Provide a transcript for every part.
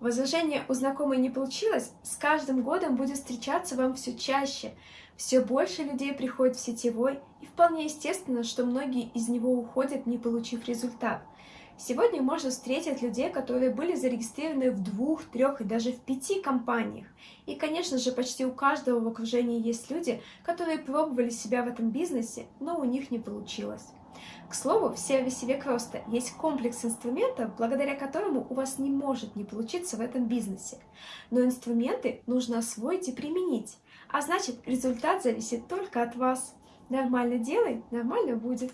Возражение у знакомой не получилось, с каждым годом будет встречаться вам все чаще. Все больше людей приходит в сетевой, и вполне естественно, что многие из него уходят, не получив результат. Сегодня можно встретить людей, которые были зарегистрированы в двух, трех и даже в пяти компаниях. И, конечно же, почти у каждого в окружении есть люди, которые пробовали себя в этом бизнесе, но у них не получилось. К слову, в сервисе Век Роста есть комплекс инструментов, благодаря которому у вас не может не получиться в этом бизнесе. Но инструменты нужно освоить и применить, а значит результат зависит только от вас. Нормально делай, нормально будет.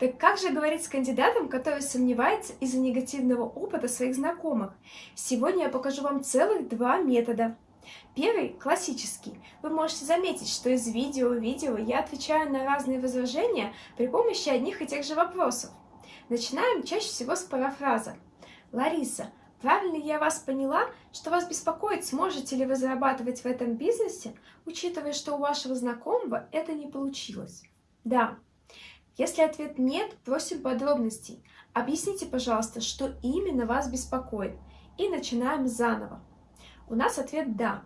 Так как же говорить с кандидатом, который сомневается из-за негативного опыта своих знакомых? Сегодня я покажу вам целых два метода. Первый – классический. Вы можете заметить, что из видео в видео я отвечаю на разные возражения при помощи одних и тех же вопросов. Начинаем чаще всего с парафраза. «Лариса, правильно я вас поняла, что вас беспокоит, сможете ли вы зарабатывать в этом бизнесе, учитывая, что у вашего знакомого это не получилось?» Да. Если ответ «нет», просим подробностей. Объясните, пожалуйста, что именно вас беспокоит. И начинаем заново. У нас ответ «да».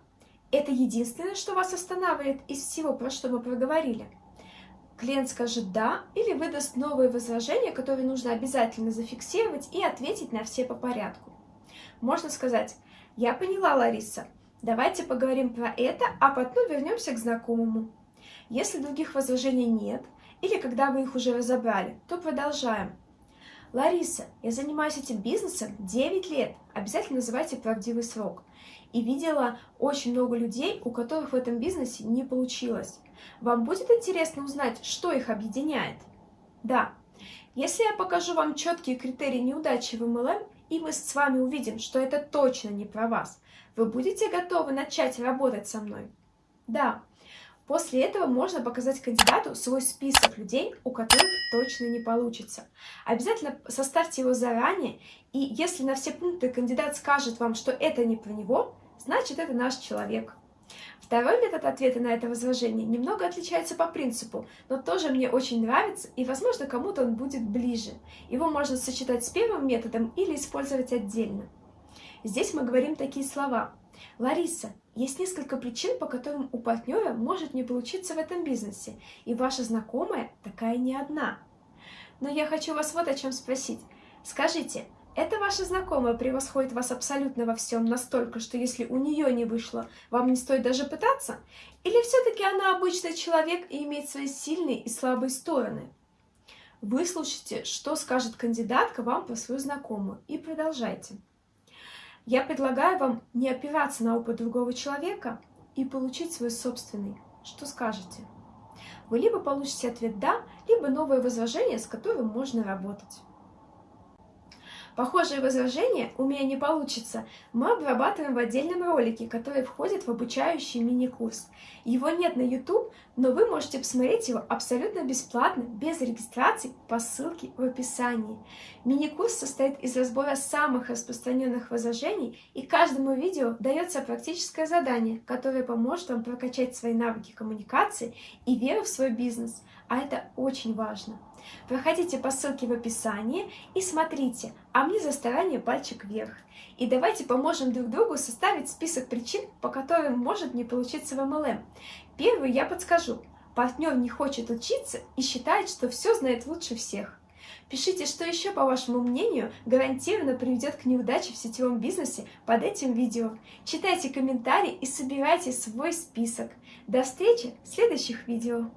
Это единственное, что вас останавливает из всего, про что мы проговорили. Клиент скажет «да» или выдаст новые возражения, которые нужно обязательно зафиксировать и ответить на все по порядку. Можно сказать «Я поняла, Лариса, давайте поговорим про это, а потом вернемся к знакомому». Если других возражений нет, или когда вы их уже разобрали, то продолжаем. Лариса, я занимаюсь этим бизнесом 9 лет. Обязательно называйте правдивый срок и видела очень много людей, у которых в этом бизнесе не получилось. Вам будет интересно узнать, что их объединяет? Да. Если я покажу вам четкие критерии неудачи в MLM, и мы с вами увидим, что это точно не про вас, вы будете готовы начать работать со мной? Да. После этого можно показать кандидату свой список людей, у которых точно не получится. Обязательно составьте его заранее, и если на все пункты кандидат скажет вам, что это не про него, значит это наш человек. Второй метод ответа на это возражение немного отличается по принципу, но тоже мне очень нравится, и, возможно, кому-то он будет ближе. Его можно сочетать с первым методом или использовать отдельно. Здесь мы говорим такие слова. Лариса, есть несколько причин, по которым у партнера может не получиться в этом бизнесе, и ваша знакомая такая не одна. Но я хочу вас вот о чем спросить. Скажите, эта ваша знакомая превосходит вас абсолютно во всем настолько, что если у нее не вышло, вам не стоит даже пытаться? Или все-таки она обычный человек и имеет свои сильные и слабые стороны? Выслушайте, что скажет кандидатка вам про свою знакомую, и продолжайте. Я предлагаю вам не опираться на опыт другого человека и получить свой собственный. Что скажете? Вы либо получите ответ «да», либо новое возражение, с которым можно работать. Похожие возражения «у меня не получится» мы обрабатываем в отдельном ролике, который входит в обучающий мини-курс. Его нет на YouTube, но вы можете посмотреть его абсолютно бесплатно, без регистрации, по ссылке в описании. Мини-курс состоит из разбора самых распространенных возражений, и каждому видео дается практическое задание, которое поможет вам прокачать свои навыки коммуникации и веру в свой бизнес, а это очень важно. Проходите по ссылке в описании и смотрите, а мне за старание пальчик вверх. И давайте поможем друг другу составить список причин, по которым может не получиться в MLM. Первую я подскажу. Партнер не хочет учиться и считает, что все знает лучше всех. Пишите, что еще, по вашему мнению, гарантированно приведет к неудаче в сетевом бизнесе под этим видео. Читайте комментарии и собирайте свой список. До встречи в следующих видео.